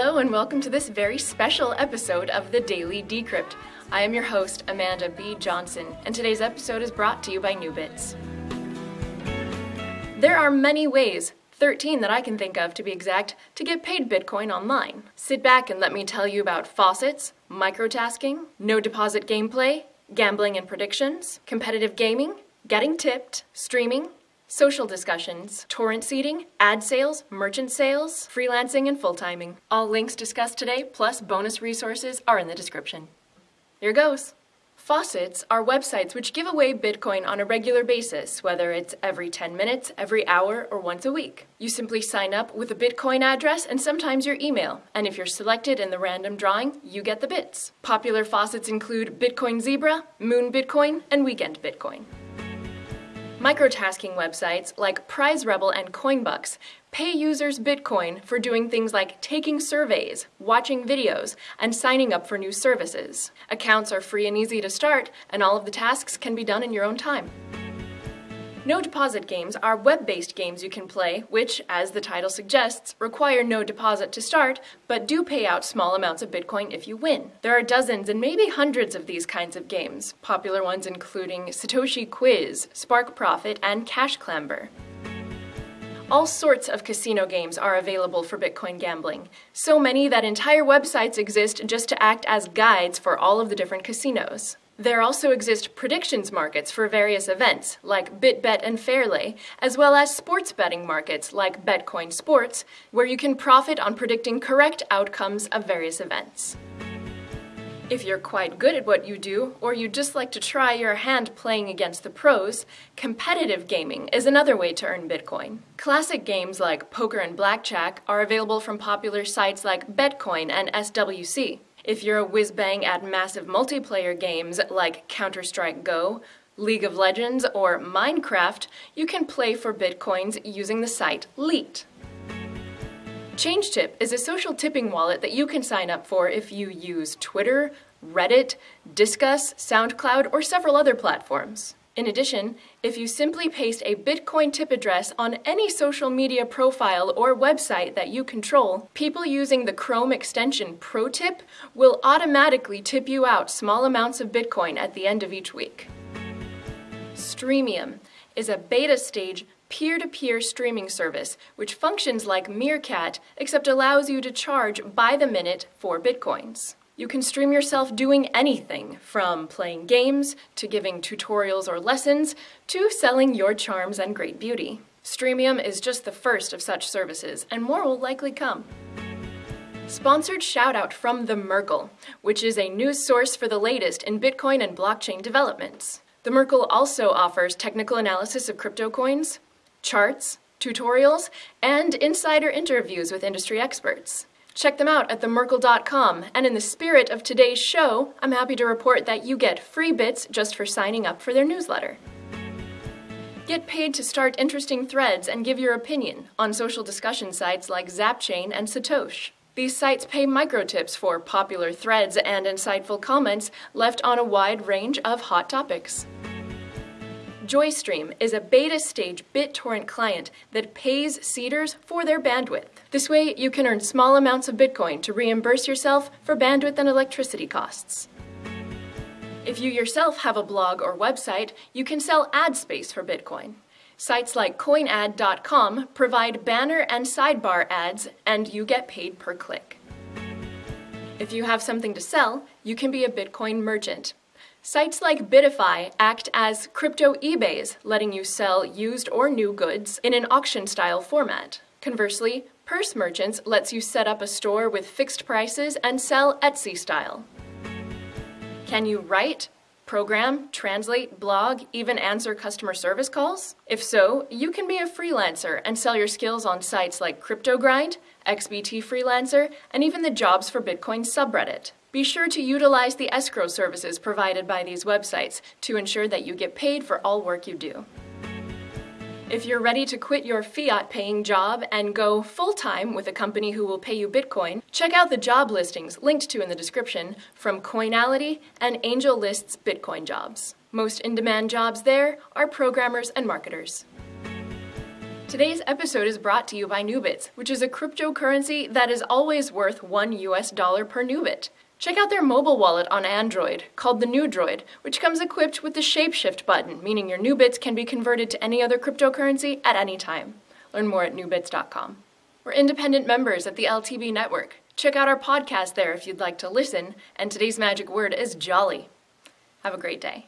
Hello and welcome to this very special episode of the Daily Decrypt. I am your host, Amanda B. Johnson, and today's episode is brought to you by Nubits. There are many ways, 13 that I can think of to be exact, to get paid Bitcoin online. Sit back and let me tell you about faucets, microtasking, no deposit gameplay, gambling and predictions, competitive gaming, getting tipped, streaming, social discussions, torrent seeding, ad sales, merchant sales, freelancing, and full timing. All links discussed today, plus bonus resources, are in the description. Here goes. Faucets are websites which give away Bitcoin on a regular basis, whether it's every 10 minutes, every hour, or once a week. You simply sign up with a Bitcoin address and sometimes your email, and if you're selected in the random drawing, you get the bits. Popular faucets include Bitcoin Zebra, Moon Bitcoin, and Weekend Bitcoin. Microtasking websites like Prize Rebel and Coinbucks pay users Bitcoin for doing things like taking surveys, watching videos, and signing up for new services. Accounts are free and easy to start, and all of the tasks can be done in your own time. No deposit games are web-based games you can play, which, as the title suggests, require no deposit to start, but do pay out small amounts of Bitcoin if you win. There are dozens and maybe hundreds of these kinds of games, popular ones including Satoshi Quiz, Spark Profit, and Cash Clamber. All sorts of casino games are available for Bitcoin gambling, so many that entire websites exist just to act as guides for all of the different casinos. There also exist predictions markets for various events, like BitBet and Fairlay, as well as sports betting markets, like Betcoin Sports, where you can profit on predicting correct outcomes of various events. If you're quite good at what you do, or you just like to try your hand playing against the pros, competitive gaming is another way to earn Bitcoin. Classic games like poker and blackjack are available from popular sites like Betcoin and SWC. If you're a whiz-bang at massive multiplayer games like Counter-Strike Go, League of Legends, or Minecraft, you can play for bitcoins using the site Leet. ChangeTip is a social tipping wallet that you can sign up for if you use Twitter, Reddit, Disqus, SoundCloud, or several other platforms. In addition, if you simply paste a Bitcoin tip address on any social media profile or website that you control, people using the Chrome extension ProTip will automatically tip you out small amounts of Bitcoin at the end of each week. Streamium is a beta stage peer-to-peer -peer streaming service which functions like Meerkat except allows you to charge by the minute for Bitcoins. You can stream yourself doing anything, from playing games, to giving tutorials or lessons, to selling your charms and great beauty. Streamium is just the first of such services, and more will likely come. Sponsored shoutout from The Merkle, which is a news source for the latest in Bitcoin and blockchain developments. The Merkle also offers technical analysis of crypto coins, charts, tutorials, and insider interviews with industry experts. Check them out at themerkle.com, and in the spirit of today's show, I'm happy to report that you get free bits just for signing up for their newsletter. Get paid to start interesting threads and give your opinion on social discussion sites like Zapchain and Satosh. These sites pay microtips for popular threads and insightful comments left on a wide range of hot topics. JoyStream is a beta stage BitTorrent client that pays seeders for their bandwidth. This way, you can earn small amounts of Bitcoin to reimburse yourself for bandwidth and electricity costs. If you yourself have a blog or website, you can sell ad space for Bitcoin. Sites like coinad.com provide banner and sidebar ads, and you get paid per click. If you have something to sell, you can be a Bitcoin merchant. Sites like Bitify act as crypto eBays, letting you sell used or new goods in an auction-style format. Conversely, Purse Merchants lets you set up a store with fixed prices and sell Etsy style. Can you write, program, translate, blog, even answer customer service calls? If so, you can be a freelancer and sell your skills on sites like CryptoGrind, XBT Freelancer, and even the Jobs for Bitcoin subreddit. Be sure to utilize the escrow services provided by these websites to ensure that you get paid for all work you do. If you're ready to quit your fiat-paying job and go full-time with a company who will pay you Bitcoin, check out the job listings linked to in the description from Coinality and AngelList's Bitcoin jobs. Most in-demand jobs there are programmers and marketers. Today's episode is brought to you by Nubits, which is a cryptocurrency that is always worth 1 US dollar per Nubit. Check out their mobile wallet on Android, called the NuDroid, which comes equipped with the Shapeshift button, meaning your Nubits can be converted to any other cryptocurrency at any time. Learn more at nubits.com. We're independent members of the LTB network. Check out our podcast there if you'd like to listen, and today's magic word is jolly. Have a great day.